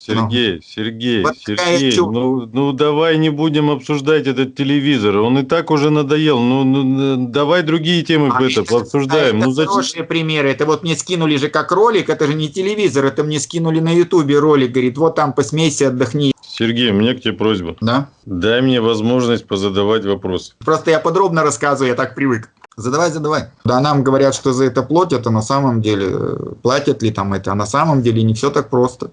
Сергей, Сергей, Вот Сергей, чушь. ну, ну давай не будем обсуждать этот телевизор. Он и так уже надоел. Ну, ну, ну, давай другие темы А это это- пообсуждаем. а это Ну зачем? хорошие примеры. Это вот мне скинули же как ролик, это же не телевизор, это мне скинули на ютубе ролик, говорит, вот там посмейся, отдохни. Сергей, у меня к тебе просьба. Да? Дай мне возможность позадавать вопросы. Просто я подробно рассказываю, я так привык. Задавай, задавай. Да, нам говорят, что за это платят, а на самом деле, э, платят ли там это, а на самом деле не все так просто.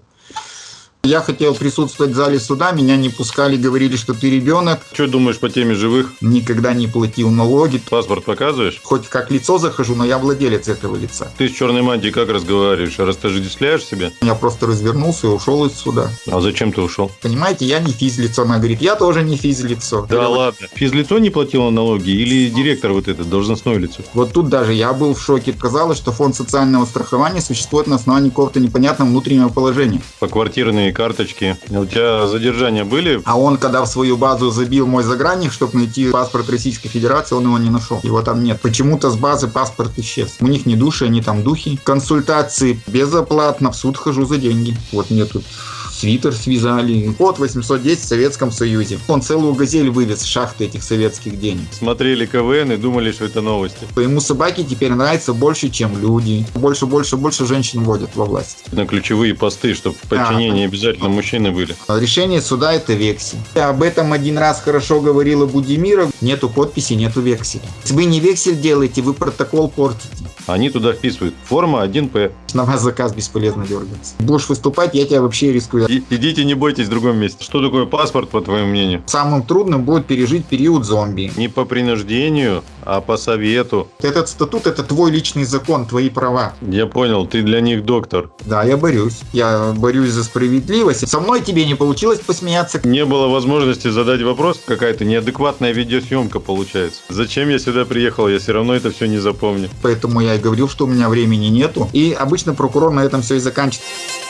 Я хотел присутствовать в зале суда, меня не пускали, говорили, что ты ребенок, Что думаешь по теме живых? никогда не платил налоги. Паспорт показываешь? Хоть как лицо захожу, но я владелец этого лица. Ты с черной мантией как разговариваешь? Растождествляешь себя? Я просто развернулся и ушел из суда. А зачем ты ушел? Понимаете, я не физлицо. Она говорит, я тоже не физлицо. Да ладно. Физлицо не платило налоги или директор вот этот, должностное лицо? Вот тут даже я был в шоке. Казалось, что фонд социального страхования существует на основании какого-то непонятного внутреннего положения. По квартирные карточки. У тебя задержания были? А он, когда в свою базу забил мой загранник, чтобы найти паспорт Российской Федерации, он его не нашел. Его там нет. Почему-то с базы паспорт исчез. У них не души, они там духи. Консультации безоплатно. В суд хожу за деньги. Вот мне тут свитер связали. Код 810 в Советском Союзе. Он целую газель вывез с шахты этих советских денег. Смотрели КВН и думали, что это новости. Ему собаки теперь нравятся больше, чем люди. Больше, больше, больше женщин вводят во власть. На ключевые посты, чтобы в подчинении обязательно мужчины были. Решение суда это вексель. Об этом один раз хорошо говорила Будимиров. Нету подписи, нету векселя. Если вы не вексель делаете, вы протокол портите. Они туда вписывают форма 1П. На вас заказ бесполезно дергаться. Будешь выступать, я тебя вообще рискую. И- идите, не бойтесь в другом месте. Что такое паспорт, по твоему мнению? Самым трудным будет пережить период зомби. Не по принуждению, а по совету. Этот статут это твой личный закон, твои права. Я понял, ты для них доктор. Да, я борюсь. Я борюсь за справедливость. Со мной тебе не получилось посмеяться. Не было возможности задать вопрос, какая-то неадекватная видеосъемка получается. Зачем я сюда приехал, я все равно это все не запомню. Поэтому я и говорил, что у меня времени нету. И обычно прокурор на этом все и заканчивает.